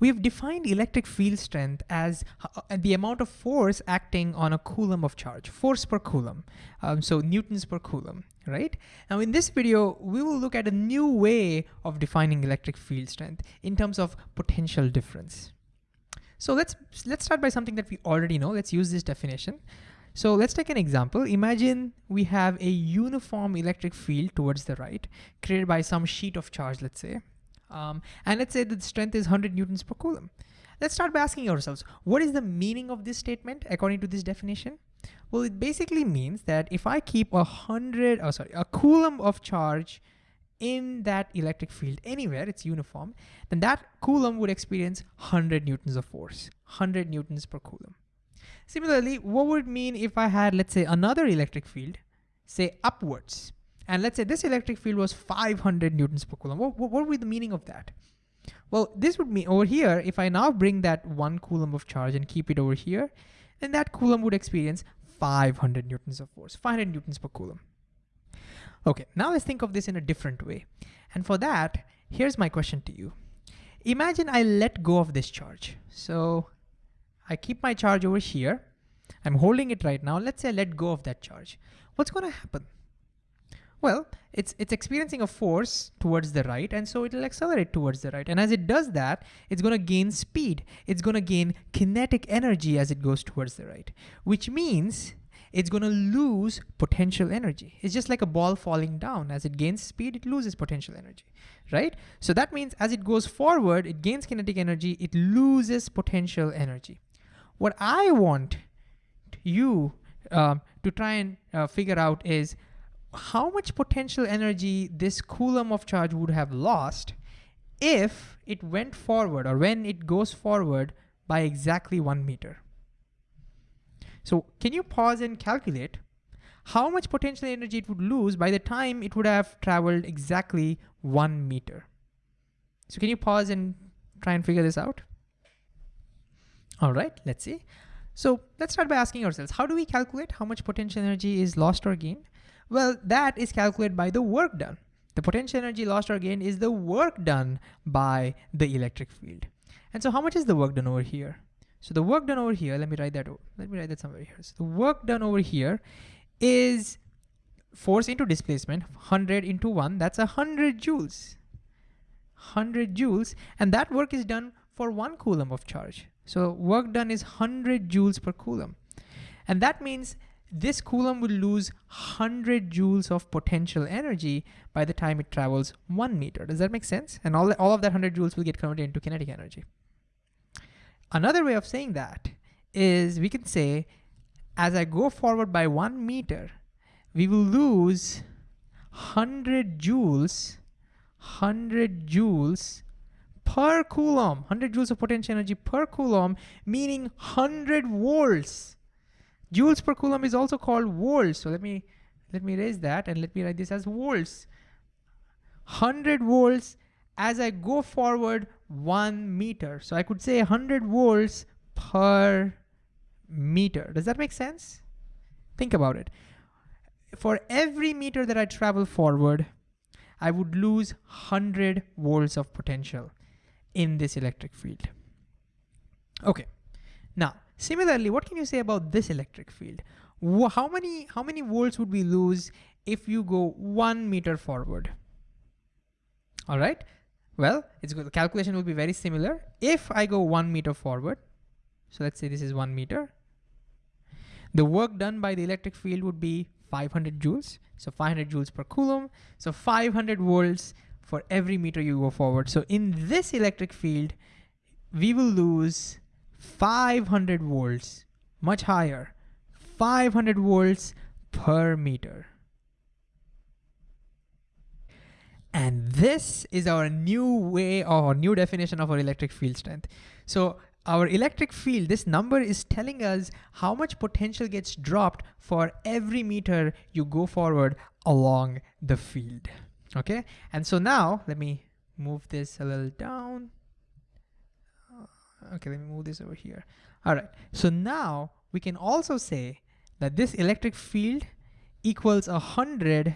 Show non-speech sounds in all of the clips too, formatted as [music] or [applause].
we've defined electric field strength as uh, the amount of force acting on a coulomb of charge, force per coulomb, um, so newtons per coulomb, right? Now in this video, we will look at a new way of defining electric field strength in terms of potential difference. So let's, let's start by something that we already know. Let's use this definition. So let's take an example. Imagine we have a uniform electric field towards the right created by some sheet of charge, let's say. Um, and let's say the strength is 100 newtons per coulomb. Let's start by asking ourselves, what is the meaning of this statement according to this definition? Well, it basically means that if I keep a hundred, oh sorry, a coulomb of charge in that electric field anywhere, it's uniform, then that coulomb would experience 100 newtons of force, 100 newtons per coulomb. Similarly, what would mean if I had, let's say, another electric field, say upwards, and let's say this electric field was 500 newtons per coulomb. What, what, would be the meaning of that? Well, this would mean over here, if I now bring that one coulomb of charge and keep it over here, then that coulomb would experience 500 newtons of force, 500 newtons per coulomb. Okay, now let's think of this in a different way. And for that, here's my question to you. Imagine I let go of this charge. So I keep my charge over here. I'm holding it right now. Let's say I let go of that charge. What's gonna happen? Well, it's, it's experiencing a force towards the right, and so it'll accelerate towards the right. And as it does that, it's gonna gain speed. It's gonna gain kinetic energy as it goes towards the right, which means it's gonna lose potential energy. It's just like a ball falling down. As it gains speed, it loses potential energy, right? So that means as it goes forward, it gains kinetic energy, it loses potential energy. What I want you um, to try and uh, figure out is how much potential energy this coulomb of charge would have lost if it went forward or when it goes forward by exactly one meter. So can you pause and calculate how much potential energy it would lose by the time it would have traveled exactly one meter? So can you pause and try and figure this out? All right, let's see. So let's start by asking ourselves, how do we calculate how much potential energy is lost or gained? Well, that is calculated by the work done. The potential energy lost or gained is the work done by the electric field. And so how much is the work done over here? So the work done over here, let me write that, let me write that somewhere here. So the work done over here is force into displacement, 100 into one, that's 100 joules. 100 joules, and that work is done for one coulomb of charge. So work done is 100 joules per coulomb. And that means this coulomb will lose 100 joules of potential energy by the time it travels one meter. Does that make sense? And all, all of that 100 joules will get converted into kinetic energy. Another way of saying that is we can say, as I go forward by one meter, we will lose 100 joules, 100 joules per coulomb, 100 joules of potential energy per coulomb, meaning 100 volts Joules per coulomb is also called volts. So let me let me raise that and let me write this as volts. 100 volts as I go forward one meter. So I could say 100 volts per meter. Does that make sense? Think about it. For every meter that I travel forward, I would lose 100 volts of potential in this electric field. Okay, now Similarly, what can you say about this electric field? How many, how many volts would we lose if you go one meter forward? All right, well, it's good. the calculation will be very similar. If I go one meter forward, so let's say this is one meter, the work done by the electric field would be 500 joules. So 500 joules per coulomb. So 500 volts for every meter you go forward. So in this electric field, we will lose 500 volts, much higher, 500 volts per meter. And this is our new way or new definition of our electric field strength. So our electric field, this number is telling us how much potential gets dropped for every meter you go forward along the field. Okay, and so now let me move this a little down okay, let me move this over here. All right, so now we can also say that this electric field equals a hundred,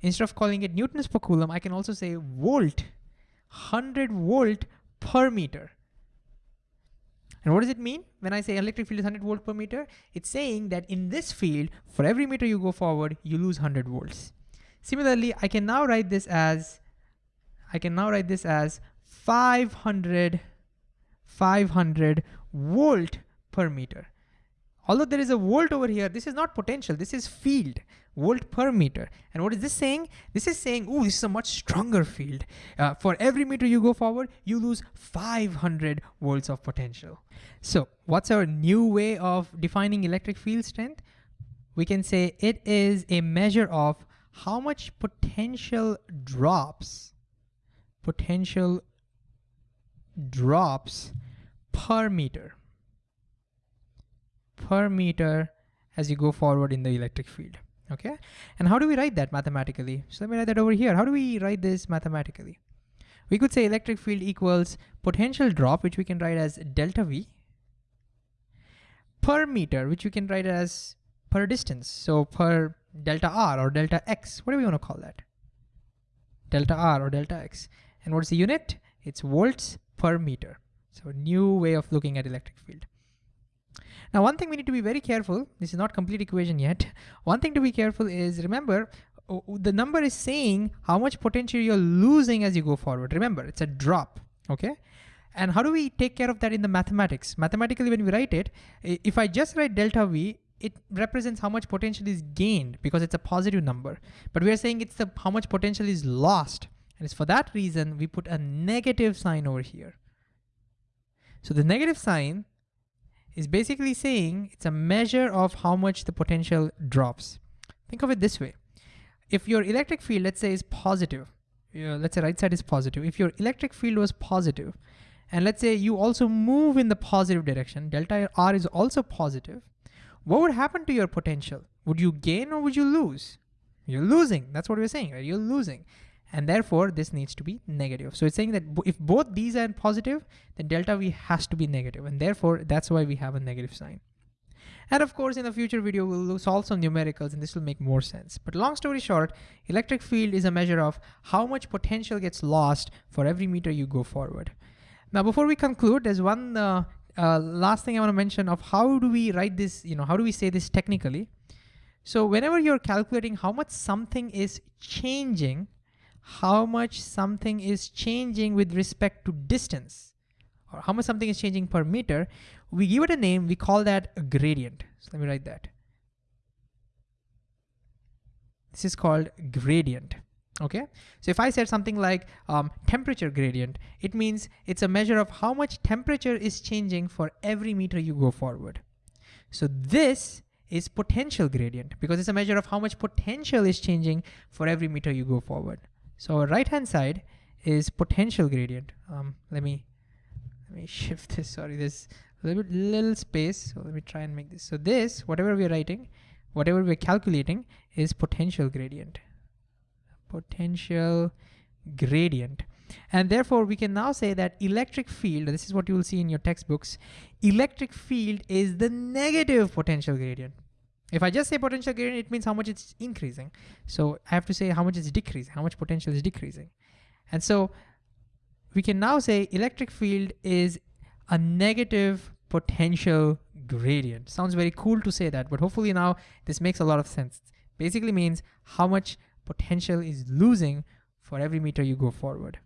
instead of calling it newtons per coulomb, I can also say volt, 100 volt per meter. And what does it mean when I say electric field is 100 volt per meter? It's saying that in this field, for every meter you go forward, you lose 100 volts. Similarly, I can now write this as, I can now write this as 500, 500 volt per meter. Although there is a volt over here, this is not potential, this is field, volt per meter. And what is this saying? This is saying, oh, this is a much stronger field. Uh, for every meter you go forward, you lose 500 volts of potential. So what's our new way of defining electric field strength? We can say it is a measure of how much potential drops, potential drops per meter per meter as you go forward in the electric field, okay? And how do we write that mathematically? So let me write that over here. How do we write this mathematically? We could say electric field equals potential drop, which we can write as delta V, per meter, which we can write as per distance. So per delta R or delta X, what do we want to call that? Delta R or delta X. And what's the unit? It's volts per meter. So new way of looking at electric field. Now, one thing we need to be very careful, this is not complete equation yet. [laughs] One thing to be careful is remember, the number is saying how much potential you're losing as you go forward. Remember, it's a drop, okay? And how do we take care of that in the mathematics? Mathematically, when we write it, if I just write delta V, it represents how much potential is gained because it's a positive number. But we are saying it's the how much potential is lost. And it's for that reason we put a negative sign over here. So the negative sign is basically saying it's a measure of how much the potential drops. Think of it this way. If your electric field, let's say is positive, let's say right side is positive. If your electric field was positive, and let's say you also move in the positive direction, delta R is also positive, what would happen to your potential? Would you gain or would you lose? You're losing, that's what we're saying, right? You're losing and therefore this needs to be negative. So it's saying that if both these are positive, then delta V has to be negative. and therefore that's why we have a negative sign. And of course, in a future video, we'll solve some numericals and this will make more sense. But long story short, electric field is a measure of how much potential gets lost for every meter you go forward. Now, before we conclude, there's one uh, uh, last thing I wanna mention of how do we write this, you know, how do we say this technically? So whenever you're calculating how much something is changing how much something is changing with respect to distance or how much something is changing per meter, we give it a name, we call that a gradient. So let me write that. This is called gradient, okay? So if I said something like um, temperature gradient, it means it's a measure of how much temperature is changing for every meter you go forward. So this is potential gradient because it's a measure of how much potential is changing for every meter you go forward. So our right hand side is potential gradient. Um, let me let me [laughs] shift this. Sorry, this little bit little space. So let me try and make this. So this, whatever we're writing, whatever we're calculating, is potential gradient. Potential gradient. And therefore, we can now say that electric field, this is what you will see in your textbooks, electric field is the negative potential gradient. If I just say potential gradient, it means how much it's increasing. So I have to say how much it's decreasing, how much potential is decreasing. And so we can now say electric field is a negative potential gradient. Sounds very cool to say that, but hopefully now this makes a lot of sense. Basically means how much potential is losing for every meter you go forward.